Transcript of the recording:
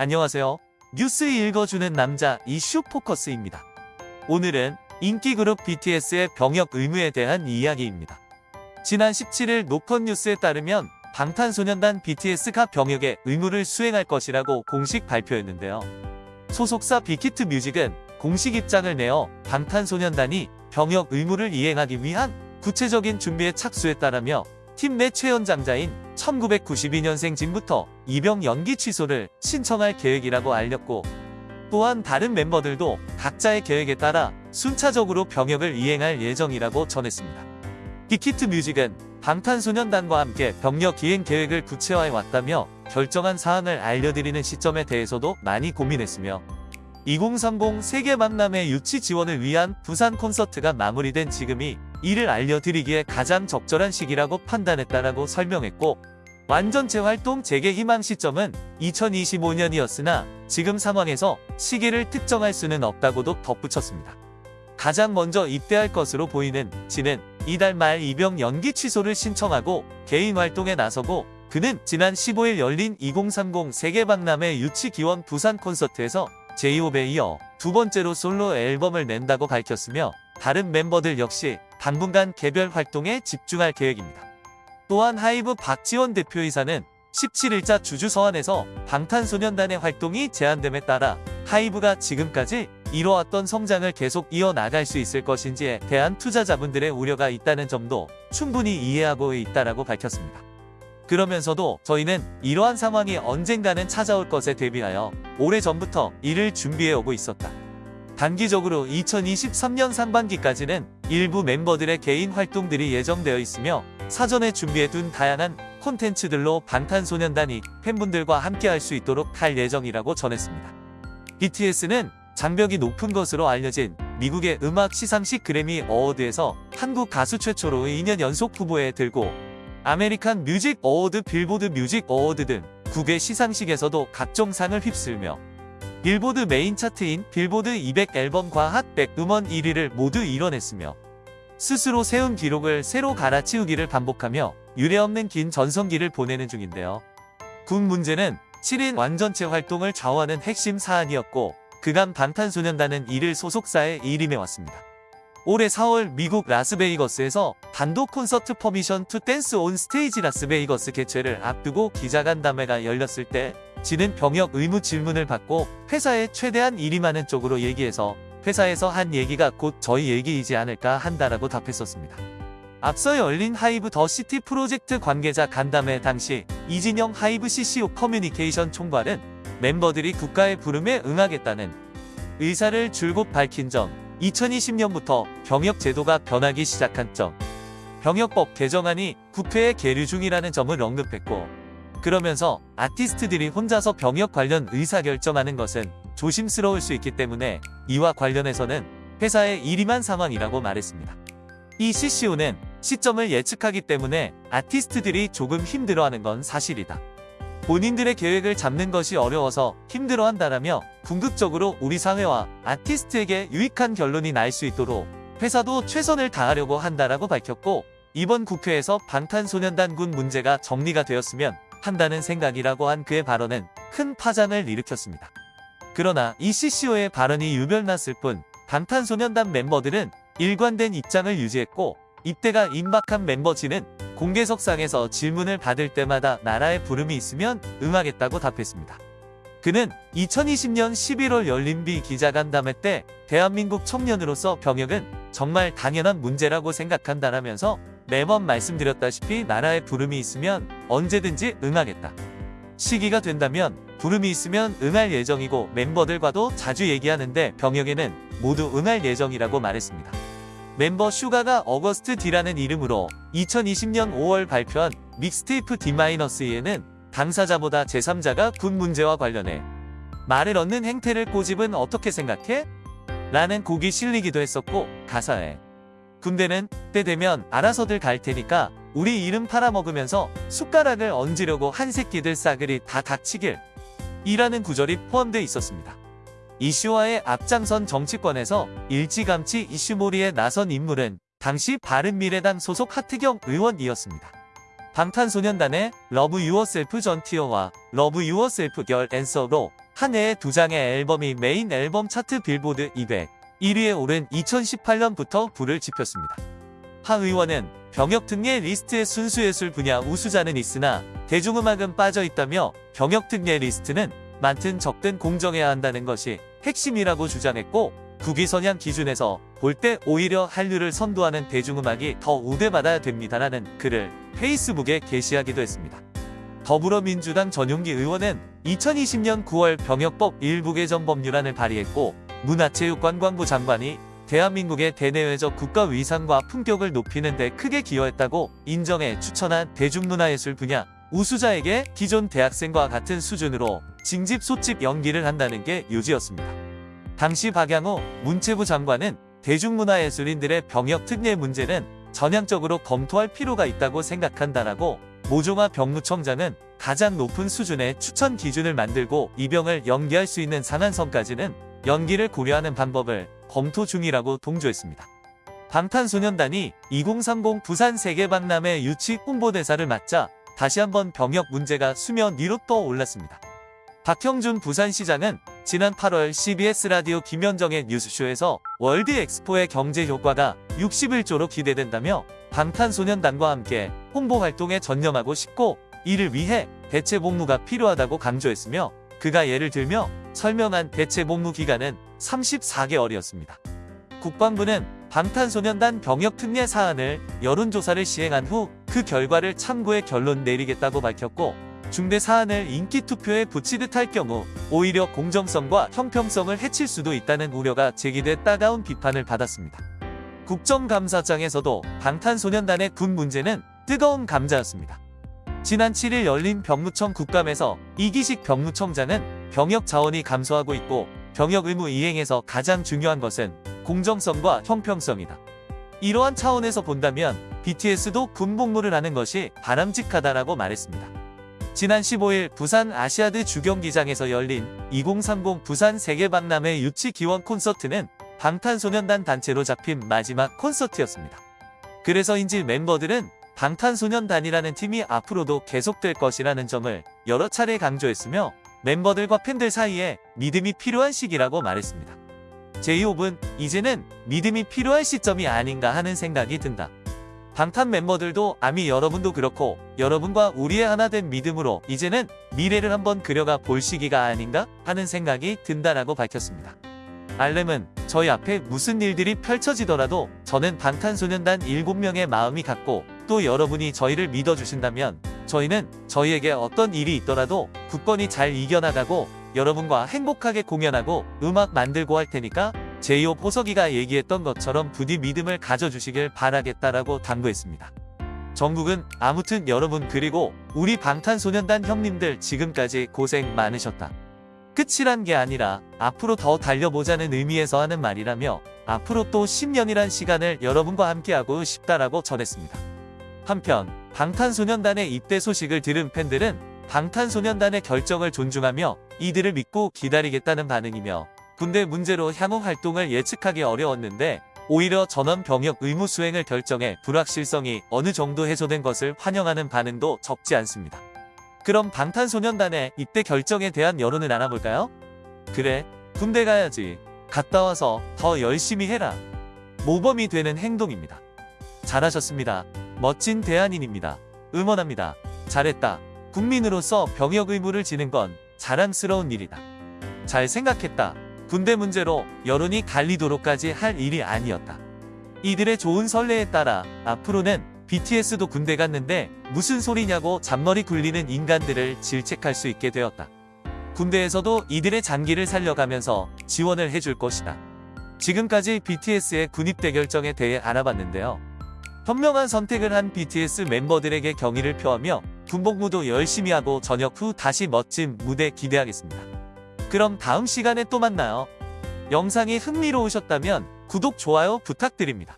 안녕하세요. 뉴스 읽어주는 남자 이슈 포커스입니다. 오늘은 인기 그룹 BTS의 병역 의무에 대한 이야기입니다. 지난 17일 노컷 뉴스에 따르면 방탄소년단 BTS가 병역의 의무를 수행할 것이라고 공식 발표했는데요. 소속사 빅히트 뮤직은 공식 입장을 내어 방탄소년단이 병역 의무를 이행하기 위한 구체적인 준비에 착수했다라며 팀 내 최연장자인 1992년생 진부터 입영 연기 취소를 신청할 계획이라고 알렸고 또한 다른 멤버들도 각자의 계획에 따라 순차적으로 병역을 이행할 예정이라고 전했습니다. 빅히트 뮤직은 방탄소년단과 함께 병력 이행 계획을 구체화해 왔다며 결정한 사항을 알려드리는 시점에 대해서도 많이 고민했으며 2030 세계 만남의 유치 지원을 위한 부산 콘서트가 마무리된 지금이 이를 알려드리기에 가장 적절한 시기라고 판단했다라고 설명했고 완전체 활동 재개 희망 시점은 2025년이었으나 지금 상황에서 시기를 특정할 수는 없다고도 덧붙였습니다. 가장 먼저 입대할 것으로 보이는 지는 이달 말 입영 연기 취소를 신청하고 개인 활동에 나서고 그는 지난 15일 열린 2030 세계박람회 유치 기원 부산 콘서트에서 제이홉에 이어 두 번째로 솔로 앨범을 낸다고 밝혔으며 다른 멤버들 역시 당분간 개별 활동에 집중할 계획입니다. 또한 하이브 박지원 대표이사는 17일자 주주 서한에서 방탄소년단의 활동이 제한됨에 따라 하이브가 지금까지 이뤄왔던 성장을 계속 이어나갈 수 있을 것인지에 대한 투자자분들의 우려가 있다는 점도 충분히 이해하고 있다라고 밝혔습니다. 그러면서도 저희는 이러한 상황이 언젠가는 찾아올 것에 대비하여 오래전부터 이를 준비해 오고 있었다. 단기적으로 2023년 상반기까지는 일부 멤버들의 개인 활동들이 예정되어 있으며 사전에 준비해둔 다양한 콘텐츠들로 방탄소년단이 팬분들과 함께할 수 있도록 할 예정이라고 전했습니다. BTS는 장벽이 높은 것으로 알려진 미국의 음악 시상식 Grammy Award에서 한국 가수 최초로 2년 연속 후보에 들고 American Music Award Billboard Music Award 등 9개 시상식에서도 각종 상을 휩쓸며 빌보드 메인 차트인 빌보드 200 앨범과 핫100 음원 1위를 모두 이뤄냈으며 스스로 세운 기록을 새로 갈아치우기를 반복하며 유례없는 긴 전성기를 보내는 중인데요. 군 문제는 7인 완전체 활동을 좌우하는 핵심 사안이었고 그간 방탄소년단은 이를 소속사에 일임해왔습니다. 올해 4월 미국 라스베이거스에서 단독 콘서트 Permission to Dance on Stage Las Vegas 개최를 앞두고 기자간담회가 열렸을 때 진은 병역 의무 질문을 받고 회사에 최대한 일임하는 쪽으로 얘기해서 회사에서 한 얘기가 곧 저희 얘기이지 않을까 한다라고 답했었습니다. 앞서 열린 하이브 The City 프로젝트 관계자 간담회 당시 이진영 하이브 CCO 커뮤니케이션 총괄은 멤버들이 국가의 부름에 응하겠다는 의사를 줄곧 밝힌 점, 2020년부터 병역 제도가 변하기 시작한 점, 병역법 개정안이 국회에 계류 중이라는 점을 언급했고 그러면서 아티스트들이 혼자서 병역 관련 의사결정하는 것은 조심스러울 수 있기 때문에 이와 관련해서는 회사의 일임한 상황이라고 말했습니다. 이 CCO는 시점을 예측하기 때문에 아티스트들이 조금 힘들어하는 건 사실이다. 본인들의 계획을 잡는 것이 어려워서 힘들어한다라며 궁극적으로 우리 사회와 아티스트에게 유익한 결론이 날 수 있도록 회사도 최선을 다하려고 한다라고 밝혔고 이번 국회에서 방탄소년단 군 문제가 정리가 되었으면 한다는 생각이라고 한 그의 발언은 큰 파장을 일으켰습니다. 그러나 이 CCO의 발언이 유별났을 뿐 방탄소년단 멤버들은 일관된 입장을 유지했고 입대가 임박한 멤버진은 공개석상에서 질문을 받을 때마다 나라의 부름이 있으면 응하겠다고 답했습니다. 그는 2020년 11월 열린 비 기자간담회 때 대한민국 청년으로서 병역은 정말 당연한 문제라고 생각한다라면서 매번 말씀드렸다시피 나라의 부름이 있으면 언제든지 응하겠다. 시기가 된다면 부름이 있으면 응할 예정이고 멤버들과도 자주 얘기하는데 병역에는 모두 응할 예정이라고 말했습니다. 멤버 슈가가 어거스트 D라는 이름으로 2020년 5월 발표한 믹스테이프 D-E에는 당사자보다 제3자가 군 문제와 관련해 말을 얻는 행태를 꼬집은 어떻게 생각해? 라는 곡이 실리기도 했었고 가사에 군대는 때 되면 알아서들 갈 테니까 우리 이름 팔아먹으면서 숟가락을 얹으려고 한 새끼들 싸그리 다 닥치길 이라는 구절이 포함되어 있었습니다. 이슈화에 앞장선 정치권에서 일찌감치 이슈몰이에 나선 인물은 당시 바른미래당 소속 하태경 의원이었습니다. 방탄소년단의 Love Yourself 전 Tear와 Love Yourself 결 Answer로 한 해에 두 장의 앨범이 메인 앨범 차트 빌보드 200 1위에 오른 2018년부터 불을 지폈습니다. 하 의원은 병역 특례 리스트의 순수예술 분야 우수자는 있으나 대중음악은 빠져 있다며 병역 특례 리스트는 많든 적든 공정해야 한다는 것이 핵심이라고 주장했고 국위선양 기준에서 볼 때 오히려 한류를 선도하는 대중음악이 더 우대받아야 됩니다라는 글을 페이스북에 게시하기도 했습니다. 더불어민주당 전용기 의원은 2020년 9월 병역법 일부 개정 법률안을 발의했고 문화체육관광부 장관이 대한민국의 대내외적 국가 위상과 품격을 높이는 데 크게 기여했다고 인정해 추천한 대중문화예술 분야 우수자에게 기존 대학생과 같은 수준으로 징집 소집 연기를 한다는 게 요지였습니다. 당시 박양호 문체부 장관은 대중문화예술인들의 병역 특례 문제는 전향적으로 검토할 필요가 있다고 생각한다라고 모종화 병무청장은 가장 높은 수준의 추천 기준을 만들고 입영을 연기할 수 있는 상한선까지는 연기를 고려하는 방법을 검토 중이라고 동조했습니다. 방탄소년단이 2030 부산 세계박람회 유치 홍보대사를 맡자 다시 한번 병역 문제가 수면 위로 떠올랐습니다. 박형준 부산시장은 지난 8월 CBS 라디오 김현정의 뉴스쇼에서 월드 엑스포의 경제 효과가 61조로 기대된다며 방탄소년단과 함께 홍보 활동에 전념하고 싶고 이를 위해 대체 복무가 필요하다고 강조했으며 그가 예를 들며 설명한 대체 복무 기간은 34개월이었습니다. 국방부는 방탄소년단 병역 특례 사안을 여론조사를 시행한 후 그 결과를 참고해 결론 내리겠다고 밝혔고 중대 사안을 인기 투표에 붙이듯 할 경우 오히려 공정성과 형평성을 해칠 수도 있다는 우려가 제기돼 따가운 비판을 받았습니다. 국정감사장에서도 방탄소년단의 군 문제는 뜨거운 감자였습니다. 지난 7일 열린 병무청 국감에서 이기식 병무청장은 병역 자원이 감소하고 있고 병역 의무 이행에서 가장 중요한 것은 공정성과 형평성이다. 이러한 차원에서 본다면 BTS도 군 복무를 하는 것이 바람직하다라고 말했습니다. 지난 15일 부산 아시아드 주경기장에서 열린 2030 부산 세계박람회 유치 기원 콘서트는 방탄소년단 단체로 잡힌 마지막 콘서트였습니다. 그래서인지 멤버들은 방탄소년단이라는 팀이 앞으로도 계속될 것이라는 점을 여러 차례 강조했으며 멤버들과 팬들 사이에 믿음이 필요한 시기라고 말했습니다. 제이홉은 이제는 믿음이 필요한 시점이 아닌가 하는 생각이 든다. 방탄 멤버들도 아미 여러분도 그렇고 여러분과 우리의 하나 된 믿음으로 이제는 미래를 한번 그려가 볼 시기가 아닌가 하는 생각이 든다라고 밝혔습니다. 알렘은 저희 앞에 무슨 일들이 펼쳐지더라도 저는 방탄소년단 7명의 마음이 같고 또 여러분이 저희를 믿어주신다면 저희는 저희에게 어떤 일이 있더라도 굳건히 잘 이겨나가고 여러분과 행복하게 공연하고 음악 만들고 할 테니까 제이홉 호석이가 얘기했던 것처럼 부디 믿음을 가져주시길 바라겠다라고 당부했습니다. 정국은 아무튼 여러분 그리고 우리 방탄소년단 형님들 지금까지 고생 많으셨다. 끝이란 게 아니라 앞으로 더 달려보자는 의미에서 하는 말이라며 앞으로 또 10년이란 시간을 여러분과 함께하고 싶다라고 전했습니다. 한편 방탄소년단의 입대 소식을 들은 팬들은 방탄소년단의 결정을 존중하며 이들을 믿고 기다리겠다는 반응이며 군대 문제로 향후 활동을 예측하기 어려웠는데 오히려 전원 병역 의무 수행을 결정해 불확실성이 어느 정도 해소된 것을 환영하는 반응도 적지 않습니다. 그럼 방탄소년단의 입대 결정에 대한 여론을 알아볼까요? 그래, 군대 가야지. 갔다 와서 더 열심히 해라. 모범이 되는 행동입니다. 잘하셨습니다. 멋진 대한인입니다. 응원합니다. 잘했다. 국민으로서 병역 의무를 지는 건 자랑스러운 일이다. 잘 생각했다. 군대 문제로 여론이 갈리도록까지 할 일이 아니었다. 이들의 좋은 선례에 따라 앞으로는 BTS도 군대 갔는데 무슨 소리냐고 잔머리 굴리는 인간들을 질책할 수 있게 되었다. 군대에서도 이들의 장기를 살려가면서 지원을 해줄 것이다. 지금까지 BTS의 군입대 결정에 대해 알아봤는데요. 현명한 선택을 한 BTS 멤버들에게 경의를 표하며 군복무도 열심히 하고 저녁 후 다시 멋진 무대 기대하겠습니다. 그럼 다음 시간에 또 만나요. 영상이 흥미로우셨다면 구독, 좋아요 부탁드립니다.